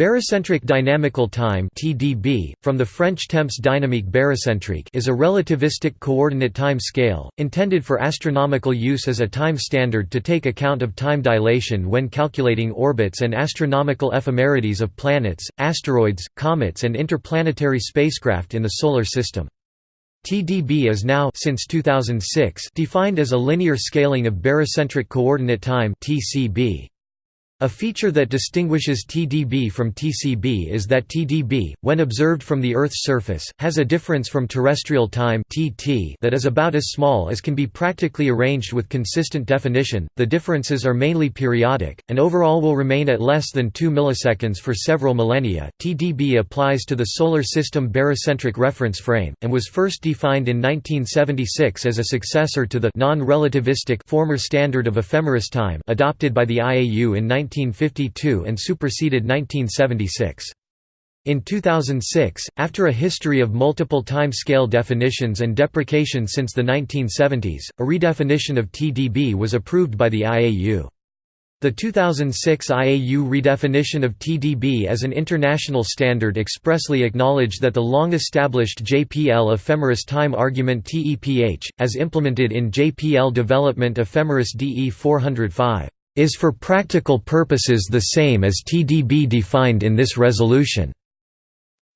Barycentric dynamical time (TDB), from the French temps dynamique barycentrique, is a relativistic coordinate time scale intended for astronomical use as a time standard to take account of time dilation when calculating orbits and astronomical ephemerides of planets, asteroids, comets and interplanetary spacecraft in the solar system. TDB is now since 2006 defined as a linear scaling of barycentric coordinate time (TCB). A feature that distinguishes TDB from TCB is that TDB, when observed from the Earth's surface, has a difference from terrestrial time (TT) that is about as small as can be practically arranged with consistent definition. The differences are mainly periodic, and overall will remain at less than 2 milliseconds for several millennia. TDB applies to the solar system barycentric reference frame and was first defined in 1976 as a successor to the non-relativistic former standard of ephemeris time adopted by the IAU in 19 1952 and superseded 1976. In 2006, after a history of multiple time-scale definitions and deprecation since the 1970s, a redefinition of TDB was approved by the IAU. The 2006 IAU redefinition of TDB as an international standard expressly acknowledged that the long-established JPL ephemeris time argument TEPH, as implemented in JPL development ephemeris DE 405 is for practical purposes the same as TDB defined in this resolution.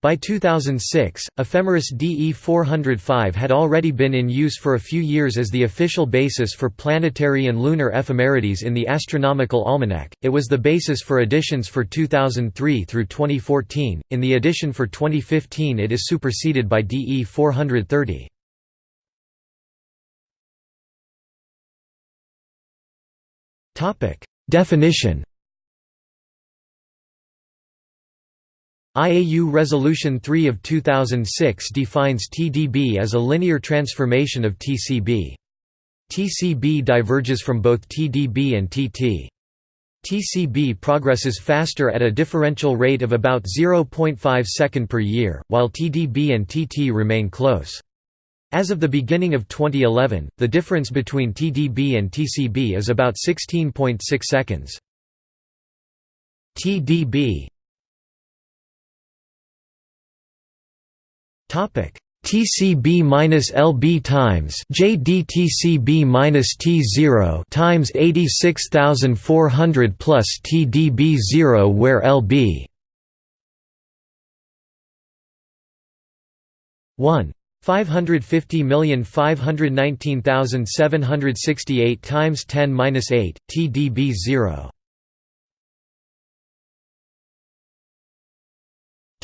By 2006, ephemeris DE 405 had already been in use for a few years as the official basis for planetary and lunar ephemerides in the Astronomical Almanac. It was the basis for editions for 2003 through 2014. In the edition for 2015, it is superseded by DE 430. Topic: Definition. IAU Resolution 3 of 2006 defines TDB as a linear transformation of TCB. TCB diverges from both TDB and TT. TCB progresses faster at a differential rate of about 0.5 second per year, while TDB and TT remain close. As of the beginning of 2011, the difference between TDB and TCB is about 16.6 seconds. TDB Topic TCB minus LB times JDTCB minus T0 times 86400 plus TDB 0 where LB 1 550519768 times 10^-8 TDB 0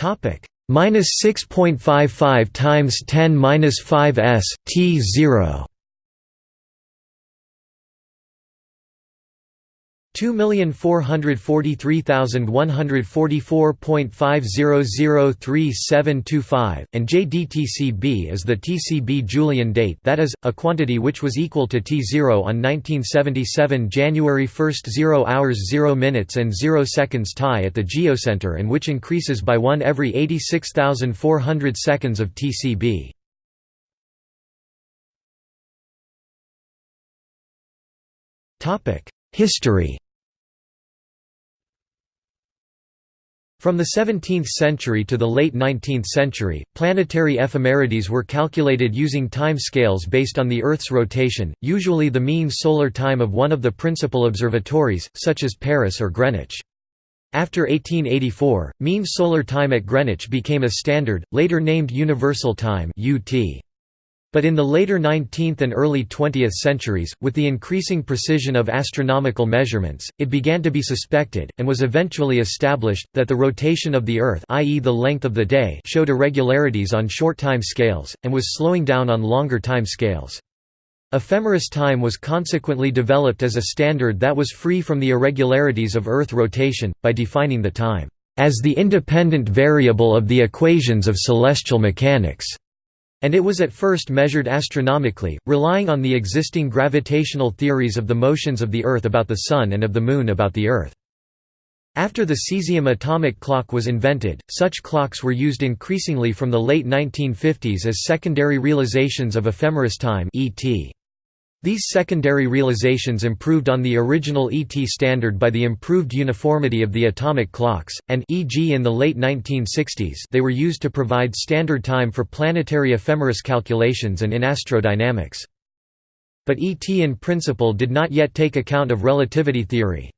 topic. Minus 6.55 times 10^-5 s t 0 2,443,144.5003725, and JDTCB is the TCB Julian date that is, a quantity which was equal to T0 on 1977 January 1 0 hours 0 minutes and 0 seconds TAI at the geocenter and which increases by 1 every 86,400 seconds of TCB. History From the 17th century to the late 19th century, planetary ephemerides were calculated using time scales based on the Earth's rotation, usually the mean solar time of one of the principal observatories, such as Paris or Greenwich. After 1884, mean solar time at Greenwich became a standard, later named Universal Time UT. But in the later 19th and early 20th centuries, with the increasing precision of astronomical measurements, it began to be suspected, and was eventually established, that the rotation of the Earth i.e. the length of the day showed irregularities on short time scales, and was slowing down on longer time scales. Ephemeris time was consequently developed as a standard that was free from the irregularities of Earth rotation, by defining the time, "...as the independent variable of the equations of celestial mechanics." And it was at first measured astronomically, relying on the existing gravitational theories of the motions of the Earth about the Sun and of the Moon about the Earth. After the cesium atomic clock was invented, such clocks were used increasingly from the late 1950s as secondary realizations of ephemeris time ET. These secondary realizations improved on the original ET standard by the improved uniformity of the atomic clocks, and e.g. in the late 1960s they were used to provide standard time for planetary ephemeris calculations and in astrodynamics. But ET in principle did not yet take account of relativity theory.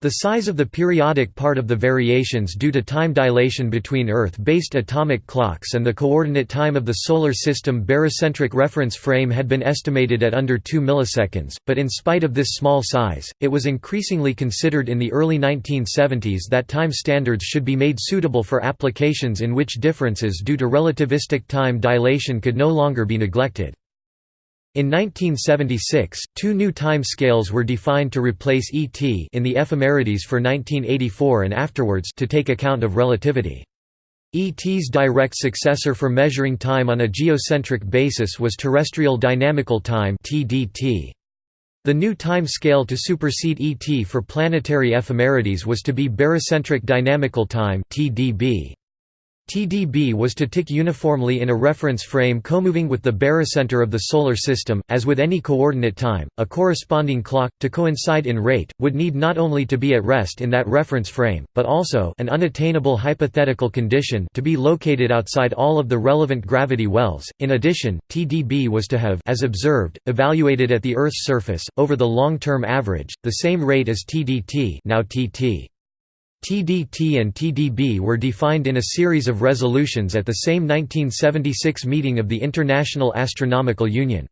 The size of the periodic part of the variations due to time dilation between Earth-based atomic clocks and the coordinate time of the Solar System barycentric reference frame had been estimated at under 2 milliseconds, but in spite of this small size, it was increasingly considered in the early 1970s that time standards should be made suitable for applications in which differences due to relativistic time dilation could no longer be neglected. In 1976, two new time scales were defined to replace ET in the ephemerides for 1984 and afterwards to take account of relativity. ET's direct successor for measuring time on a geocentric basis was terrestrial dynamical time (TDT). The new time scale to supersede ET for planetary ephemerides was to be barycentric dynamical time (TDB). TDB was to tick uniformly in a reference frame comoving with the barycenter of the Solar System. As with any coordinate time, a corresponding clock, to coincide in rate, would need not only to be at rest in that reference frame, but also an unattainable hypothetical condition to be located outside all of the relevant gravity wells. In addition, TDB was to have as observed, evaluated at the Earth's surface, over the long-term average, the same rate as TDT now TT. TDT and TDB were defined in a series of resolutions at the same 1976 meeting of the International Astronomical Union.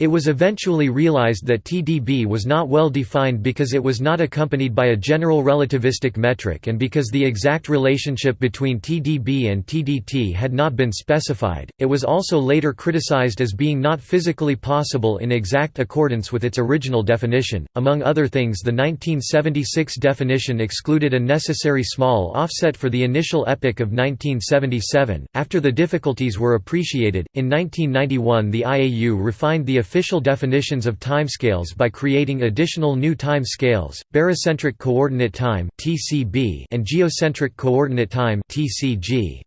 It was eventually realized that TDB was not well defined because it was not accompanied by a general relativistic metric and because the exact relationship between TDB and TDT had not been specified. It was also later criticized as being not physically possible in exact accordance with its original definition. Among other things, the 1976 definition excluded a necessary small offset for the initial epoch of 1977. After the difficulties were appreciated, in 1991 the IAU refined the official definitions of timescales by creating additional new time scales, barycentric coordinate time and geocentric coordinate time TCG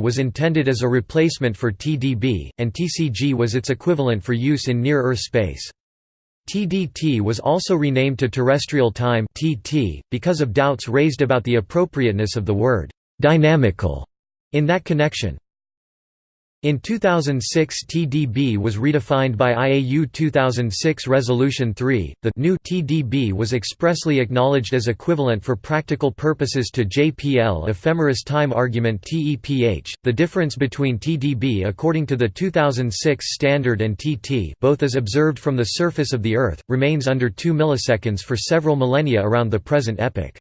was intended as a replacement for TDB, and TCG was its equivalent for use in near-Earth space. TDT was also renamed to terrestrial time (TT) because of doubts raised about the appropriateness of the word dynamical in that connection. In 2006 TDB was redefined by IAU 2006 Resolution 3. The new TDB was expressly acknowledged as equivalent for practical purposes to JPL ephemeris time argument TEPH. The difference between TDB according to the 2006 standard and TT, both as observed from the surface of the Earth, remains under 2 milliseconds for several millennia around the present epoch.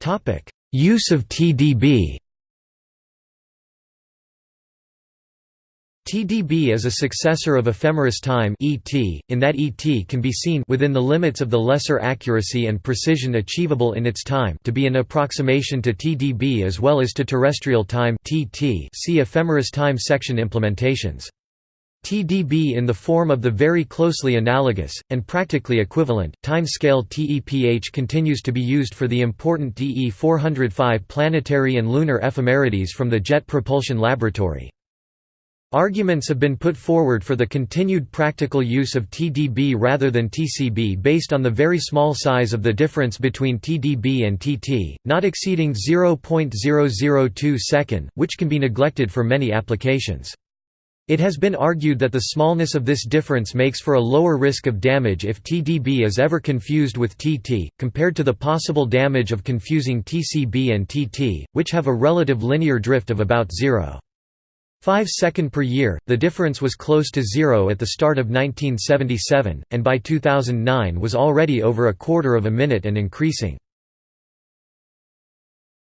Topic Use of TDB TDB is a successor of ephemeris time ET, in that ET can be seen within the limits of the lesser accuracy and precision achievable in its time to be an approximation to TDB as well as to terrestrial time TT see ephemeris time section implementations. TDB in the form of the very closely analogous, and practically equivalent, timescale TEPH continues to be used for the important DE 405 planetary and lunar ephemerides from the Jet Propulsion Laboratory. Arguments have been put forward for the continued practical use of TDB rather than TCB based on the very small size of the difference between TDB and TT, not exceeding 0.002 second, which can be neglected for many applications. It has been argued that the smallness of this difference makes for a lower risk of damage if TDB is ever confused with TT, compared to the possible damage of confusing TCB and TT, which have a relative linear drift of about 0.5 second per year. The difference was close to zero at the start of 1977, and by 2009 was already over a quarter of a minute and increasing.